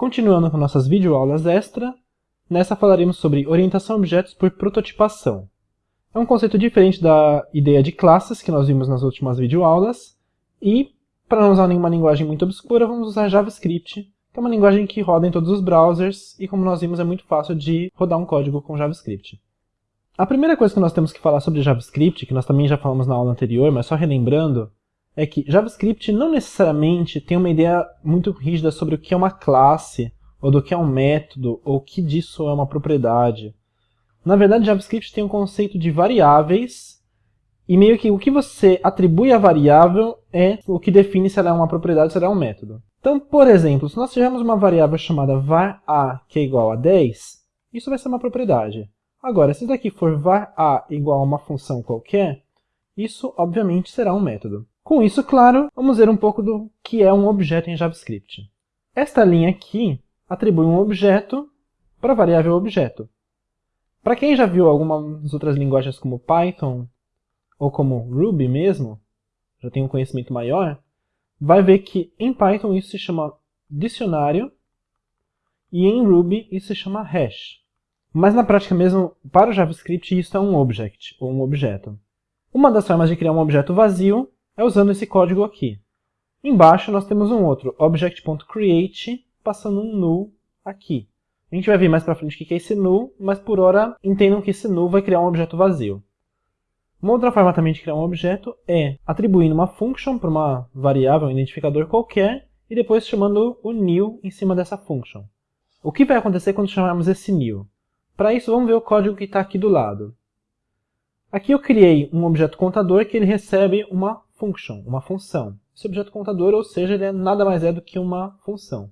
Continuando com nossas videoaulas extra, nessa falaremos sobre orientação a objetos por prototipação. É um conceito diferente da ideia de classes que nós vimos nas últimas videoaulas, e, para não usar nenhuma linguagem muito obscura, vamos usar JavaScript, que é uma linguagem que roda em todos os browsers, e como nós vimos é muito fácil de rodar um código com JavaScript. A primeira coisa que nós temos que falar sobre JavaScript, que nós também já falamos na aula anterior, mas só relembrando, é que JavaScript não necessariamente tem uma ideia muito rígida sobre o que é uma classe, ou do que é um método, ou o que disso é uma propriedade. Na verdade, JavaScript tem um conceito de variáveis, e meio que o que você atribui à variável é o que define se ela é uma propriedade ou se ela é um método. Então, por exemplo, se nós tivermos uma variável chamada var a que é igual a 10, isso vai ser uma propriedade. Agora, se daqui for var a igual a uma função qualquer, isso obviamente será um método. Com isso, claro, vamos ver um pouco do que é um objeto em JavaScript. Esta linha aqui atribui um objeto para a variável objeto. Para quem já viu algumas outras linguagens como Python ou como Ruby mesmo, já tem um conhecimento maior, vai ver que em Python isso se chama dicionário e em Ruby isso se chama hash. Mas na prática mesmo, para o JavaScript, isso é um object, ou um objeto. Uma das formas de criar um objeto vazio é usando esse código aqui. Embaixo nós temos um outro, object.create, passando um null aqui. A gente vai ver mais para frente o que é esse null, mas por hora entendam que esse null vai criar um objeto vazio. Uma outra forma também de criar um objeto é atribuindo uma function para uma variável, um identificador qualquer, e depois chamando o new em cima dessa function. O que vai acontecer quando chamarmos esse new? Para isso, vamos ver o código que está aqui do lado. Aqui eu criei um objeto contador que ele recebe uma function, uma função. Esse objeto contador, ou seja, ele é nada mais é do que uma função.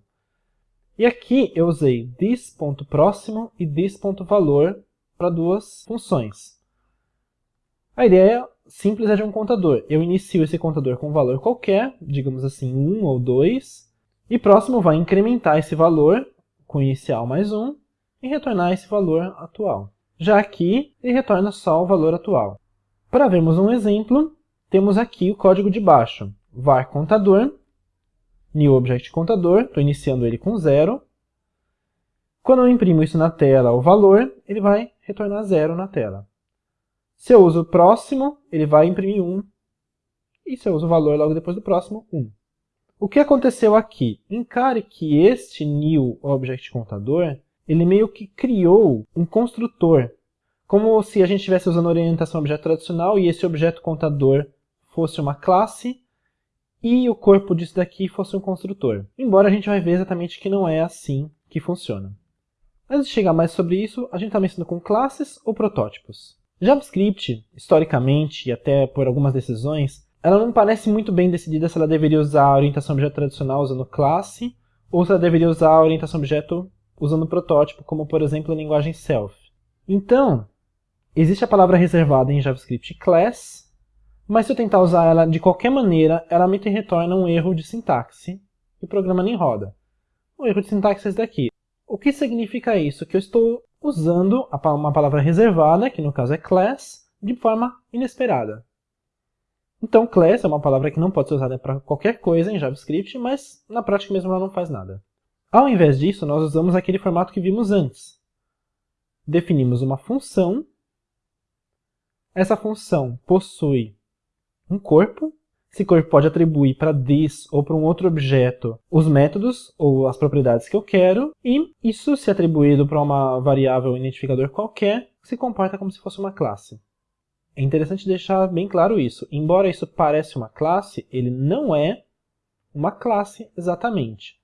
E aqui eu usei this.próximo e this.valor para duas funções. A ideia simples é de um contador. Eu inicio esse contador com um valor qualquer, digamos assim 1 ou 2, e próximo vai incrementar esse valor com inicial mais 1 e retornar esse valor atual. Já aqui, ele retorna só o valor atual. Para vermos um exemplo, temos aqui o código de baixo. var contador new object contador, estou iniciando ele com zero. Quando eu imprimo isso na tela, o valor, ele vai retornar zero na tela. Se eu uso o próximo, ele vai imprimir 1. E se eu uso o valor logo depois do próximo, 1. O que aconteceu aqui? Encare que este new object contador, ele meio que criou um construtor. Como se a gente estivesse usando orientação objeto tradicional e esse objeto contador fosse uma classe e o corpo disso daqui fosse um construtor. Embora a gente vai ver exatamente que não é assim que funciona. Antes de chegar mais sobre isso, a gente está mexendo com classes ou protótipos. JavaScript, historicamente e até por algumas decisões, ela não parece muito bem decidida se ela deveria usar a orientação objeto tradicional usando classe, ou se ela deveria usar a orientação objeto usando protótipo, como por exemplo a linguagem self. Então, existe a palavra reservada em JavaScript class, mas se eu tentar usar ela de qualquer maneira, ela me retorna um erro de sintaxe e o programa nem roda. O erro de sintaxe é esse daqui. O que significa isso? Que eu estou usando uma palavra reservada, que no caso é class, de forma inesperada. Então class é uma palavra que não pode ser usada para qualquer coisa em JavaScript, mas na prática mesmo ela não faz nada. Ao invés disso, nós usamos aquele formato que vimos antes. Definimos uma função. Essa função possui um corpo. Esse corpo pode atribuir para this ou para um outro objeto os métodos ou as propriedades que eu quero, e isso, se atribuído para uma variável identificador qualquer, se comporta como se fosse uma classe. É interessante deixar bem claro isso. Embora isso pareça uma classe, ele não é uma classe exatamente.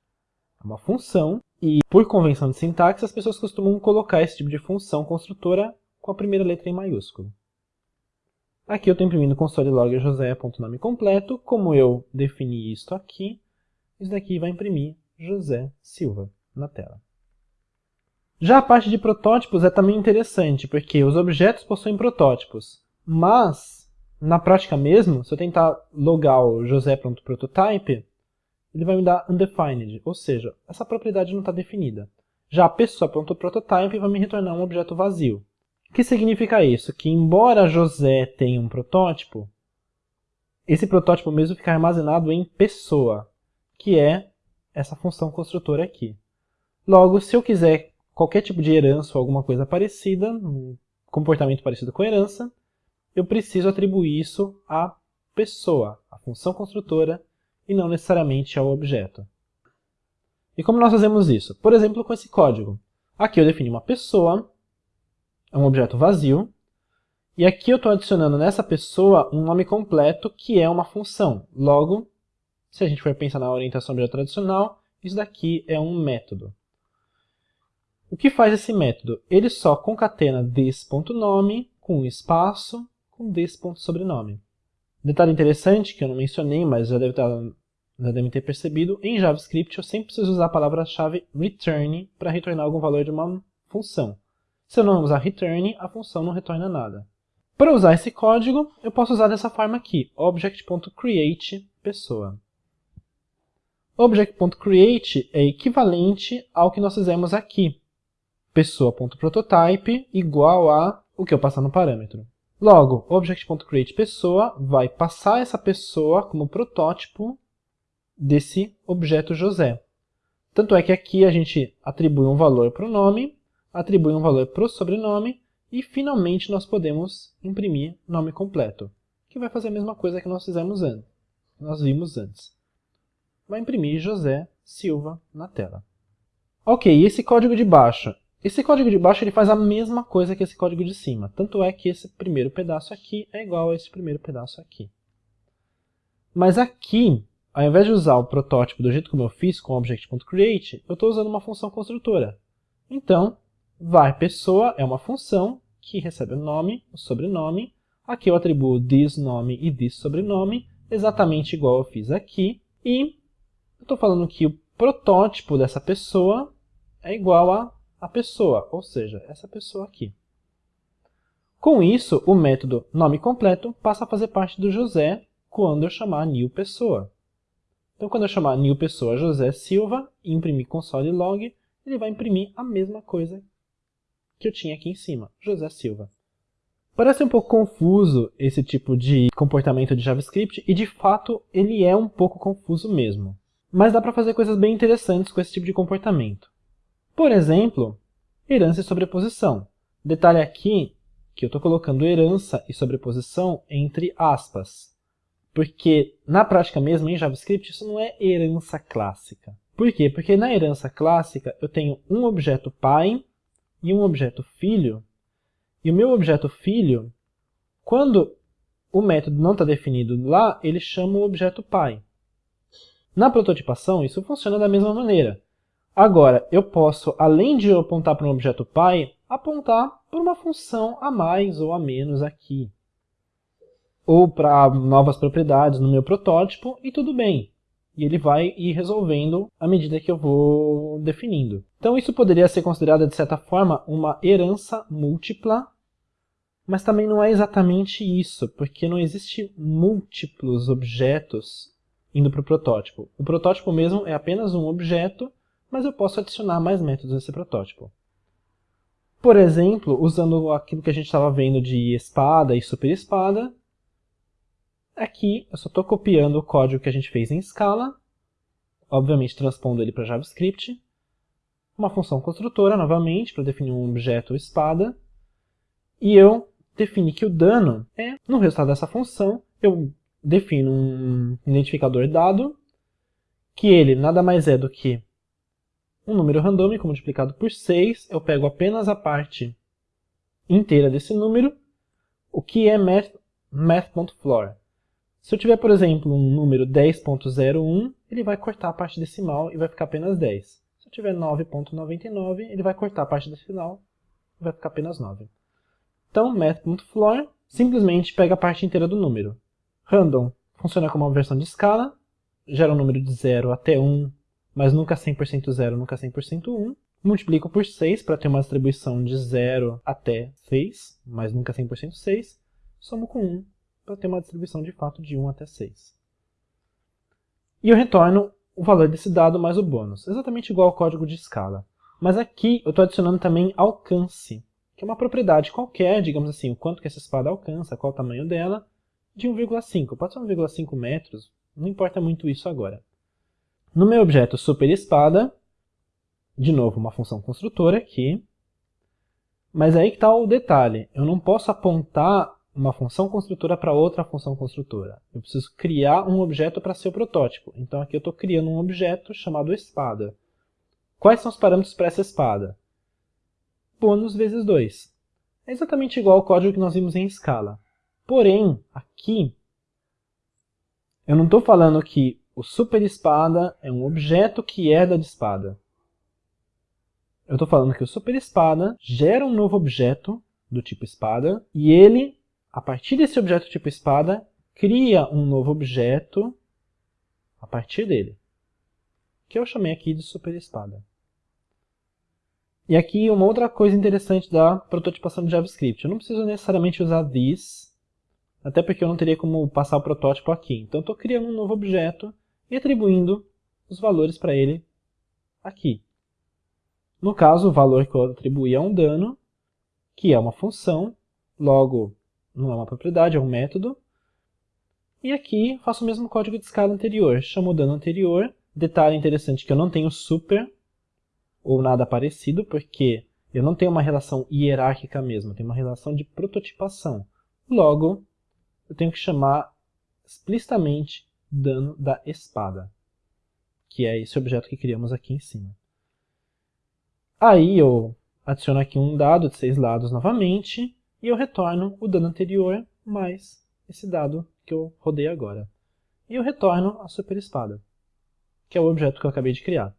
É uma função, e por convenção de sintaxe, as pessoas costumam colocar esse tipo de função construtora com a primeira letra em maiúsculo. Aqui eu estou imprimindo console log josé.nome completo. Como eu defini isto aqui, isso daqui vai imprimir José Silva na tela. Já a parte de protótipos é também interessante, porque os objetos possuem protótipos, mas, na prática mesmo, se eu tentar logar o josé.prototype, ele vai me dar undefined, ou seja, essa propriedade não está definida. Já a pessoa.prototype vai me retornar um objeto vazio. Que significa isso? Que embora José tenha um protótipo, esse protótipo mesmo fica armazenado em pessoa, que é essa função construtora aqui. Logo, se eu quiser qualquer tipo de herança ou alguma coisa parecida, um comportamento parecido com herança, eu preciso atribuir isso à pessoa, à função construtora, e não necessariamente ao objeto. E como nós fazemos isso? Por exemplo, com esse código. Aqui eu defini uma pessoa, é um objeto vazio, e aqui eu estou adicionando nessa pessoa um nome completo que é uma função. Logo, se a gente for pensar na orientação objeto tradicional, isso daqui é um método. O que faz esse método? Ele só concatena this.nome com um espaço com this.sobrenome. Detalhe interessante que eu não mencionei, mas já, deve estar, já devem ter percebido, em JavaScript eu sempre preciso usar a palavra-chave return para retornar algum valor de uma função. Se eu não usar return, a função não retorna nada. Para usar esse código, eu posso usar dessa forma aqui, object.create pessoa. Object.create é equivalente ao que nós fizemos aqui, pessoa.prototype igual a o que eu passar no parâmetro. Logo, object.createPessoa vai passar essa pessoa como protótipo desse objeto José. Tanto é que aqui a gente atribui um valor para o nome, atribui um valor para o sobrenome e finalmente nós podemos imprimir nome completo, que vai fazer a mesma coisa que nós fizemos antes, nós vimos antes. Vai imprimir José Silva na tela. Ok, e esse código de baixo? Esse código de baixo ele faz a mesma coisa que esse código de cima. Tanto é que esse primeiro pedaço aqui é igual a esse primeiro pedaço aqui. Mas aqui, ao invés de usar o protótipo do jeito como eu fiz com object.create, eu estou usando uma função construtora. Então, var pessoa é uma função que recebe o nome, o sobrenome. Aqui eu atribuo this nome e this sobrenome, exatamente igual eu fiz aqui. E eu estou falando que o protótipo dessa pessoa é igual a a pessoa, ou seja, essa pessoa aqui. Com isso, o método nome completo passa a fazer parte do José quando eu chamar new pessoa. Então, quando eu chamar new pessoa José Silva e imprimir console log, ele vai imprimir a mesma coisa que eu tinha aqui em cima, José Silva. Parece um pouco confuso esse tipo de comportamento de JavaScript, e de fato ele é um pouco confuso mesmo. Mas dá para fazer coisas bem interessantes com esse tipo de comportamento. Por exemplo, herança e sobreposição. Detalhe aqui que eu estou colocando herança e sobreposição entre aspas. Porque na prática mesmo, em JavaScript, isso não é herança clássica. Por quê? Porque na herança clássica eu tenho um objeto pai e um objeto filho. E o meu objeto filho, quando o método não está definido lá, ele chama o objeto pai. Na prototipação, isso funciona da mesma maneira. Agora, eu posso, além de apontar para um objeto pai, apontar para uma função a mais ou a menos aqui. Ou para novas propriedades no meu protótipo, e tudo bem. E ele vai ir resolvendo à medida que eu vou definindo. Então isso poderia ser considerado, de certa forma, uma herança múltipla, mas também não é exatamente isso, porque não existe múltiplos objetos indo para o protótipo. O protótipo mesmo é apenas um objeto mas eu posso adicionar mais métodos nesse protótipo. Por exemplo, usando aquilo que a gente estava vendo de espada e super espada, aqui eu só estou copiando o código que a gente fez em Scala, obviamente transpondo ele para JavaScript, uma função construtora novamente para definir um objeto espada, e eu defini que o dano é, no resultado dessa função, eu defino um identificador dado, que ele nada mais é do que um número randômico multiplicado por 6, eu pego apenas a parte inteira desse número, o que é math.floor. Math Se eu tiver, por exemplo, um número 10.01, ele vai cortar a parte decimal e vai ficar apenas 10. Se eu tiver 9.99, ele vai cortar a parte decimal e vai ficar apenas 9. Então, math.floor simplesmente pega a parte inteira do número. Random funciona como uma versão de escala, gera um número de 0 até 1 mas nunca 100% 0, nunca 100% 1. Multiplico por 6 para ter uma distribuição de 0 até 6, mas nunca 100% 6. Somo com 1 para ter uma distribuição de fato de 1 até 6. E eu retorno o valor desse dado mais o bônus, exatamente igual ao código de escala. Mas aqui eu estou adicionando também alcance, que é uma propriedade qualquer, digamos assim, o quanto que essa espada alcança, qual o tamanho dela, de 1,5. Pode ser 1,5 metros, não importa muito isso agora. No meu objeto super espada, de novo, uma função construtora aqui. Mas aí que está o detalhe. Eu não posso apontar uma função construtora para outra função construtora. Eu preciso criar um objeto para ser o protótipo. Então aqui eu estou criando um objeto chamado espada. Quais são os parâmetros para essa espada? Bônus vezes 2. É exatamente igual ao código que nós vimos em escala. Porém, aqui, eu não estou falando que o super espada é um objeto que herda de espada. Eu estou falando que o super espada gera um novo objeto do tipo espada e ele, a partir desse objeto tipo espada, cria um novo objeto a partir dele, que eu chamei aqui de super espada. E aqui uma outra coisa interessante da prototipação de JavaScript. Eu não preciso necessariamente usar this, até porque eu não teria como passar o protótipo aqui. Então estou criando um novo objeto e atribuindo os valores para ele aqui. No caso, o valor que eu atribuí é um dano, que é uma função, logo não é uma propriedade, é um método. E aqui faço o mesmo código de escala anterior, chamo o dano anterior. Detalhe interessante que eu não tenho super ou nada parecido, porque eu não tenho uma relação hierárquica mesmo, eu tenho uma relação de prototipação. Logo, eu tenho que chamar explicitamente dano da espada, que é esse objeto que criamos aqui em cima. Aí eu adiciono aqui um dado de seis lados novamente, e eu retorno o dano anterior mais esse dado que eu rodei agora. E eu retorno a super espada, que é o objeto que eu acabei de criar.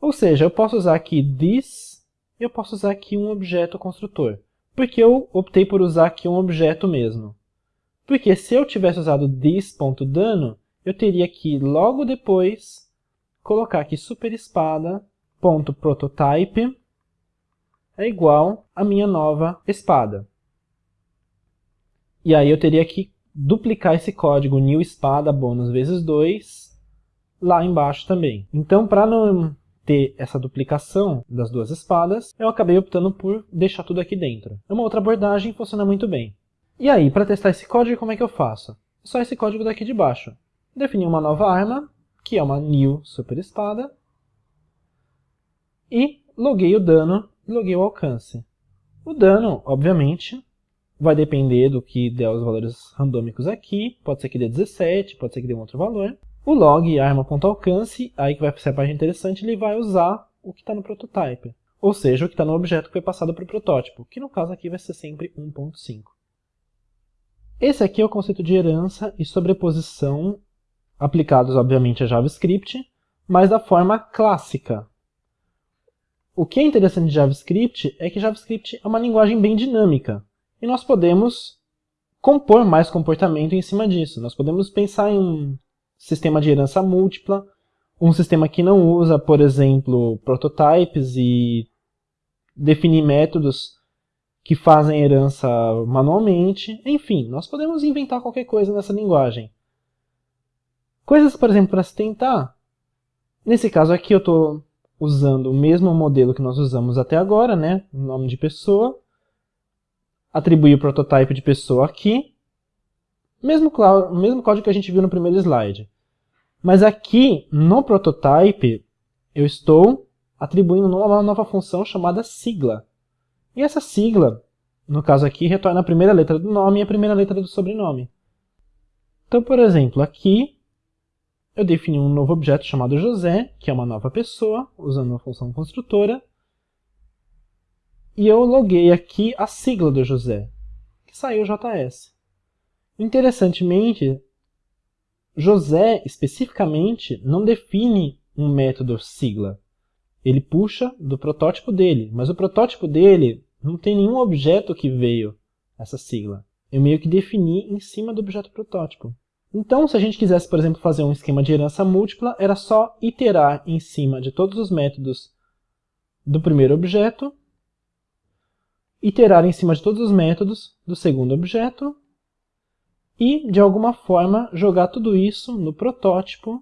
Ou seja, eu posso usar aqui this, e eu posso usar aqui um objeto construtor. Por que eu optei por usar aqui um objeto mesmo? Porque se eu tivesse usado this.dano, eu teria que logo depois colocar aqui superespada.prototype é igual a minha nova espada. E aí eu teria que duplicar esse código new espada bônus vezes 2 lá embaixo também. Então, para não ter essa duplicação das duas espadas, eu acabei optando por deixar tudo aqui dentro. É uma outra abordagem e funciona muito bem. E aí, para testar esse código, como é que eu faço? Só esse código daqui de baixo. Definir uma nova arma, que é uma new super espada, e loguei o dano loguei o alcance. O dano, obviamente, vai depender do que der os valores randômicos aqui, pode ser que dê 17, pode ser que dê um outro valor. O log arma.alcance, aí que vai ser a parte interessante, ele vai usar o que está no prototype, ou seja, o que está no objeto que foi passado para o protótipo, que no caso aqui vai ser sempre 1.5. Esse aqui é o conceito de herança e sobreposição aplicados, obviamente, a JavaScript, mas da forma clássica. O que é interessante de JavaScript é que JavaScript é uma linguagem bem dinâmica, e nós podemos compor mais comportamento em cima disso. Nós podemos pensar em um sistema de herança múltipla, um sistema que não usa, por exemplo, prototypes e definir métodos que fazem herança manualmente. Enfim, nós podemos inventar qualquer coisa nessa linguagem. Coisas, por exemplo, para se tentar. Nesse caso aqui eu estou usando o mesmo modelo que nós usamos até agora, né? nome de pessoa. Atribuir o prototype de pessoa aqui. Mesmo, mesmo código que a gente viu no primeiro slide. Mas aqui, no prototype, eu estou atribuindo uma nova função chamada sigla. E essa sigla, no caso aqui, retorna a primeira letra do nome e a primeira letra do sobrenome. Então, por exemplo, aqui eu defini um novo objeto chamado José, que é uma nova pessoa, usando uma função construtora. E eu loguei aqui a sigla do José, que saiu JS. Interessantemente, José, especificamente, não define um método sigla. Ele puxa do protótipo dele, mas o protótipo dele não tem nenhum objeto que veio essa sigla. Eu meio que defini em cima do objeto protótipo. Então, se a gente quisesse, por exemplo, fazer um esquema de herança múltipla, era só iterar em cima de todos os métodos do primeiro objeto, iterar em cima de todos os métodos do segundo objeto, e, de alguma forma, jogar tudo isso no protótipo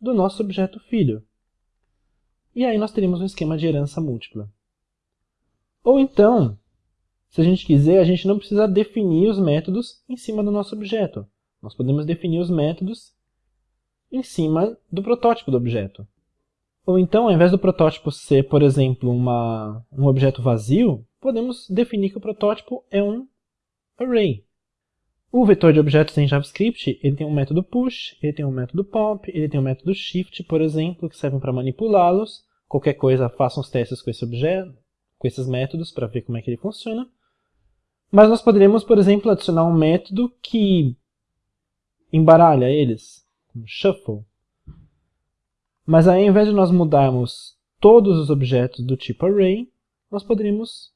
do nosso objeto filho. E aí nós teríamos um esquema de herança múltipla. Ou então, se a gente quiser, a gente não precisa definir os métodos em cima do nosso objeto. Nós podemos definir os métodos em cima do protótipo do objeto. Ou então, ao invés do protótipo ser, por exemplo, uma, um objeto vazio, podemos definir que o protótipo é um array. O vetor de objetos em JavaScript ele tem um método push, ele tem um método pop, ele tem um método shift, por exemplo, que servem para manipulá-los. Qualquer coisa, façam os testes com esse objeto, com esses métodos para ver como é que ele funciona. Mas nós poderíamos, por exemplo, adicionar um método que embaralha eles, um shuffle. Mas aí, ao invés de nós mudarmos todos os objetos do tipo array, nós poderíamos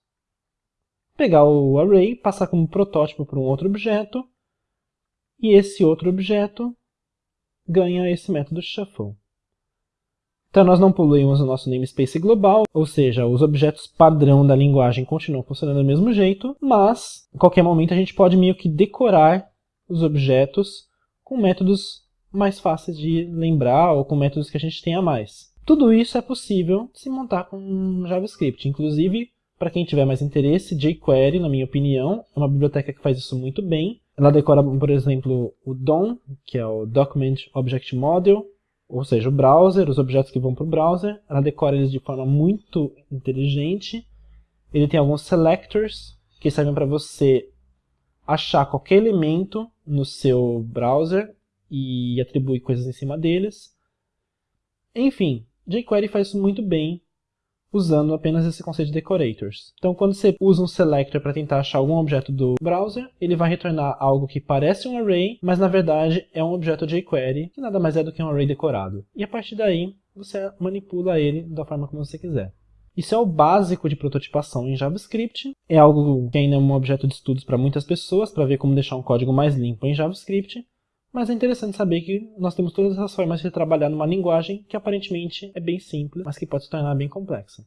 pegar o array, passar como protótipo para um outro objeto, e esse outro objeto ganha esse método shuffle. Então nós não poluímos o nosso namespace global, ou seja, os objetos padrão da linguagem continuam funcionando do mesmo jeito, mas em qualquer momento a gente pode meio que decorar os objetos com métodos mais fáceis de lembrar ou com métodos que a gente tenha mais. Tudo isso é possível se montar com JavaScript, inclusive para quem tiver mais interesse, jQuery, na minha opinião, é uma biblioteca que faz isso muito bem. Ela decora, por exemplo, o DOM, que é o Document Object Model, ou seja, o browser, os objetos que vão para o browser. Ela decora eles de forma muito inteligente. Ele tem alguns selectors, que servem para você achar qualquer elemento no seu browser e atribuir coisas em cima deles. Enfim, jQuery faz isso muito bem usando apenas esse conceito de decorators. Então, quando você usa um selector para tentar achar algum objeto do browser, ele vai retornar algo que parece um array, mas na verdade é um objeto jQuery, que nada mais é do que um array decorado. E a partir daí, você manipula ele da forma como você quiser. Isso é o básico de prototipação em JavaScript. É algo que ainda é um objeto de estudos para muitas pessoas, para ver como deixar um código mais limpo em JavaScript. Mas é interessante saber que nós temos todas essas formas de trabalhar numa linguagem que aparentemente é bem simples, mas que pode se tornar bem complexa.